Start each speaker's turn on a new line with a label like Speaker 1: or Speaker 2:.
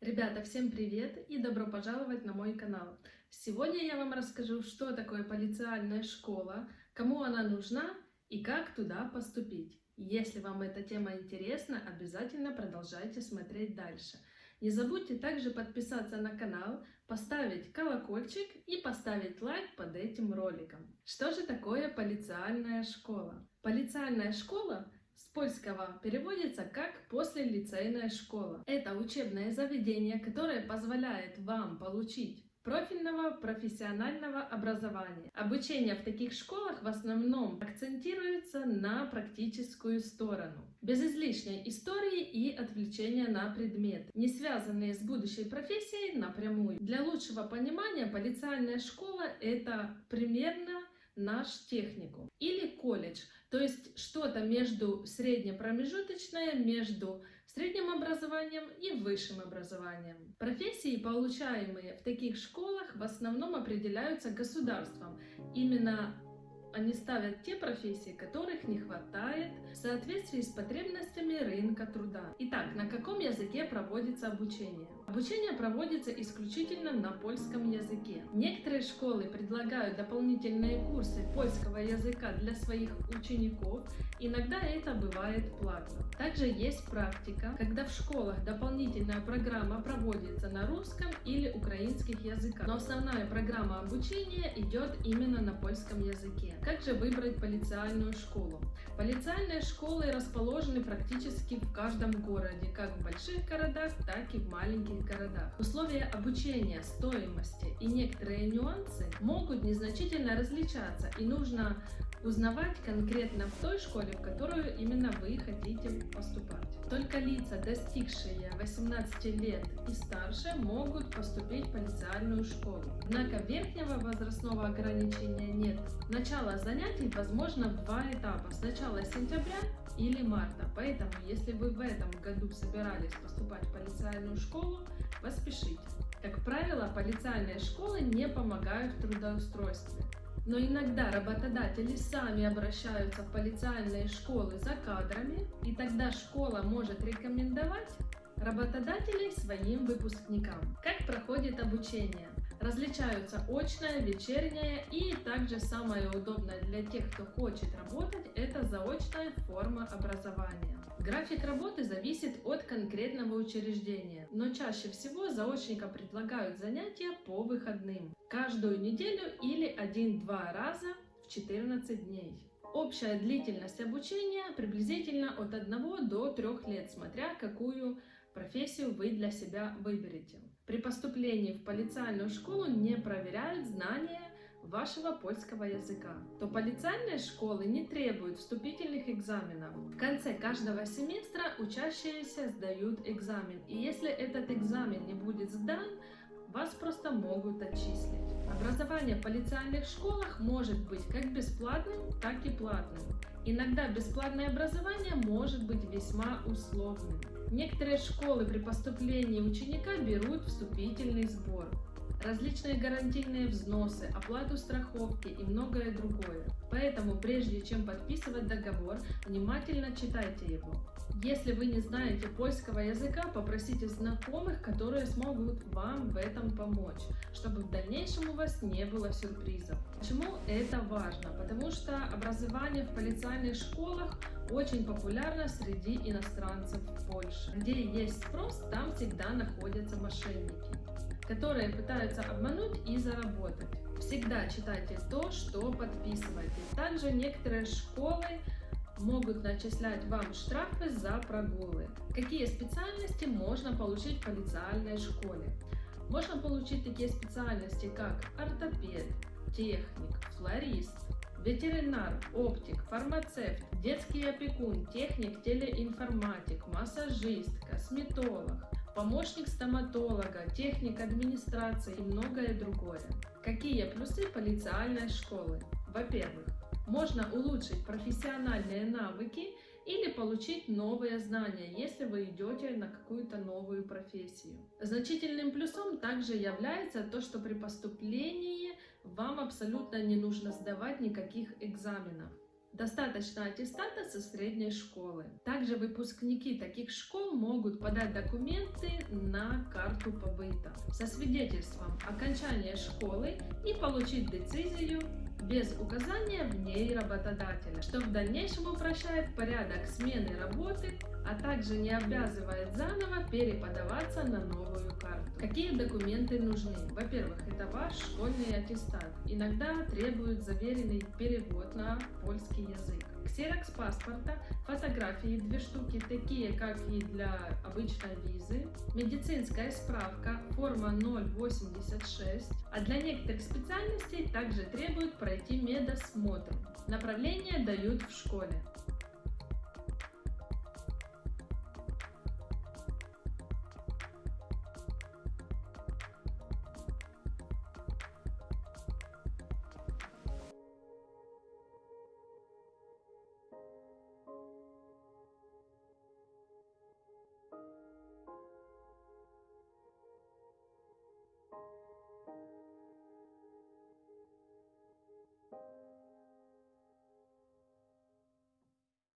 Speaker 1: Ребята, всем привет и добро пожаловать на мой канал. Сегодня я вам расскажу, что такое полициальная школа, кому она нужна и как туда поступить. Если вам эта тема интересна, обязательно продолжайте смотреть дальше. Не забудьте также подписаться на канал, поставить колокольчик и поставить лайк под этим роликом. Что же такое полициальная школа? Полициальная школа с польского переводится как «послелицейная школа». Это учебное заведение, которое позволяет вам получить профильного профессионального образования. Обучение в таких школах в основном акцентируется на практическую сторону, без излишней истории и отвлечения на предмет, не связанные с будущей профессией напрямую. Для лучшего понимания полициальная школа – это примерно наш техникум или колледж, то есть что-то между среднепромежуточное, между средним образованием и высшим образованием. Профессии, получаемые в таких школах, в основном определяются государством. Именно они ставят те профессии, которых не хватает в соответствии с потребностями рынка труда. Итак, на каком языке проводится обучение? Обучение проводится исключительно на польском языке. Некоторые школы предлагают дополнительные курсы польского языка для своих учеников, иногда это бывает платно. Также есть практика, когда в школах дополнительная программа проводится на русском или украинских языках, но основная программа обучения идет именно на польском языке. Как же выбрать полициальную школу? Полициальные школы расположены практически в каждом городе, как в больших городах, так и в маленьких городах. Условия обучения, стоимости и некоторые нюансы могут незначительно различаться, и нужно узнавать конкретно в той школе, в которую именно вы хотите поступать. Только лица, достигшие 18 лет и старше, могут поступить в полициальную школу. Однако верхнего возрастного ограничения нет. Начало занятий возможно в два этапа. Сначала сентября или марта. Поэтому, если вы в этом году собирались поступать в полициальную школу, поспешите. Как правило, полициальные школы не помогают в трудоустройстве. Но иногда работодатели сами обращаются в полициальные школы за кадрами, и тогда школа может рекомендовать работодателей своим выпускникам. Как проходит обучение? Различаются очное, вечернее и также самое удобное для тех, кто хочет работать, это заочная форма образования. График работы зависит от конкретного учреждения, но чаще всего заочникам предлагают занятия по выходным, каждую неделю или один-два раза в 14 дней. Общая длительность обучения приблизительно от 1 до 3 лет, смотря какую профессию вы для себя выберете. При поступлении в полициальную школу не проверяют знания вашего польского языка, то полициальные школы не требуют вступительных экзаменов. В конце каждого семестра учащиеся сдают экзамен, и если этот экзамен не будет сдан, вас просто могут отчислить. Образование в полициальных школах может быть как бесплатным, так и платным. Иногда бесплатное образование может быть весьма условным. Некоторые школы при поступлении ученика берут вступительный сбор различные гарантийные взносы, оплату страховки и многое другое. Поэтому прежде чем подписывать договор, внимательно читайте его. Если вы не знаете польского языка, попросите знакомых, которые смогут вам в этом помочь, чтобы в дальнейшем у вас не было сюрпризов. Почему это важно? Потому что образование в полициальных школах очень популярно среди иностранцев в Польше. Где есть спрос, там всегда находятся мошенники которые пытаются обмануть и заработать. Всегда читайте то, что подписываете. Также некоторые школы могут начислять вам штрафы за прогулы. Какие специальности можно получить в полициальной школе? Можно получить такие специальности, как ортопед, техник, флорист, ветеринар, оптик, фармацевт, детский опекун, техник, телеинформатик, массажист, косметолог, помощник стоматолога, техник администрации и многое другое. Какие плюсы полициальной школы? Во-первых, можно улучшить профессиональные навыки или получить новые знания, если вы идете на какую-то новую профессию. Значительным плюсом также является то, что при поступлении вам абсолютно не нужно сдавать никаких экзаменов. Достаточно аттестата со средней школы. Также выпускники таких школ могут подать документы на карту побыта со свидетельством окончания школы и получить децизию без указания в ней работодателя, что в дальнейшем упрощает порядок смены работы, а также не обязывает заново переподаваться на новую карту. Какие документы нужны? Во-первых, это ваш школьный аттестат. Иногда требуют заверенный перевод на польский язык. Ксерокс паспорта, фотографии две штуки, такие как и для обычной визы, медицинская справка, форма 086, а для некоторых специальностей также требуют пройти медосмотр. Направление дают в школе.